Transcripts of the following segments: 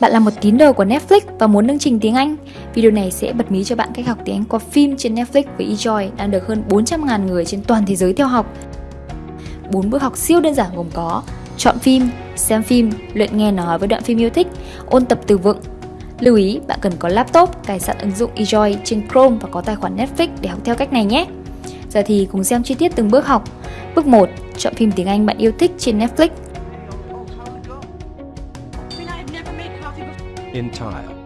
Bạn là một tín đồ của Netflix và muốn nâng trình tiếng Anh? Video này sẽ bật mí cho bạn cách học tiếng Anh qua phim trên Netflix với eJoy đang được hơn 400.000 người trên toàn thế giới theo học. 4 bước học siêu đơn giản gồm có chọn phim, xem phim, luyện nghe nói với đoạn phim yêu thích, ôn tập từ vựng. Lưu ý, bạn cần có laptop, cài sẵn ứng dụng eJoy trên Chrome và có tài khoản Netflix để học theo cách này nhé. Giờ thì cùng xem chi tiết từng bước học. Bước 1. Chọn phim tiếng Anh bạn yêu thích trên Netflix. In tile.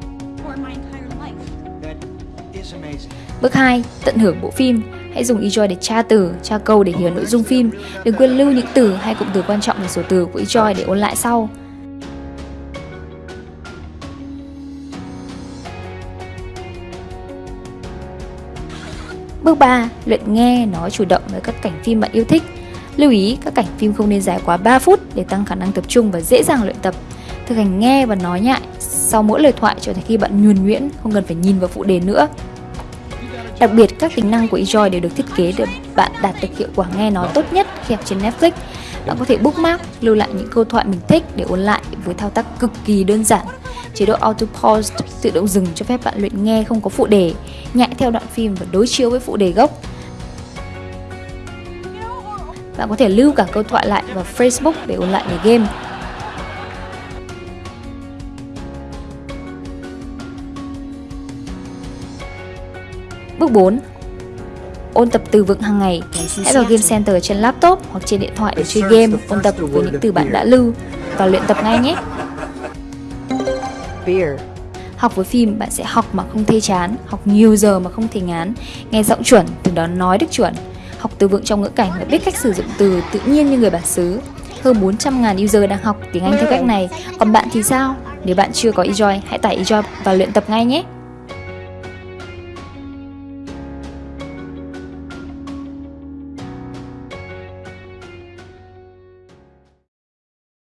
Bước 2. Tận hưởng bộ phim. Hãy dùng eJoy để tra từ, tra câu để hiểu nội dung phim. Đừng quên lưu những từ hay cụm từ quan trọng vào sổ từ của eJoy để ôn lại sau. Bước 3. Luyện nghe, nói chủ động với các cảnh phim bạn yêu thích. Lưu ý, các cảnh phim không nên dài quá 3 phút để tăng khả năng tập trung và dễ dàng luyện tập. Thực hành nghe và nói nhại sau mỗi lời thoại cho đến khi bạn nhuần nhuyễn, không cần phải nhìn vào phụ đề nữa. Đặc biệt, các tính năng của eJoy đều được thiết kế để bạn đạt được hiệu quả nghe nói tốt nhất khi học trên Netflix. Bạn có thể bookmark, lưu lại những câu thoại mình thích để ôn lại với thao tác cực kỳ đơn giản. Chế độ Auto Pause tự động dừng cho phép bạn luyện nghe không có phụ đề, nhại theo đoạn phim và đối chiếu với phụ đề gốc. Bạn có thể lưu cả câu thoại lại vào Facebook để ôn lại về game. Bước 4. Ôn tập từ vựng hàng ngày. Hãy vào Game Center trên laptop hoặc trên điện thoại để chơi game, ôn tập với những từ bạn đã lưu và luyện tập ngay nhé. beer, Học với phim, bạn sẽ học mà không thê chán, học nhiều giờ mà không thể ngán, nghe giọng chuẩn, từ đó nói được chuẩn, học từ vựng trong ngữ cảnh và biết cách sử dụng từ tự nhiên như người bản xứ. Hơn 400.000 user đang học tiếng Anh theo cách này, còn bạn thì sao? Nếu bạn chưa có eJoy, hãy tải eJoy và luyện tập ngay nhé!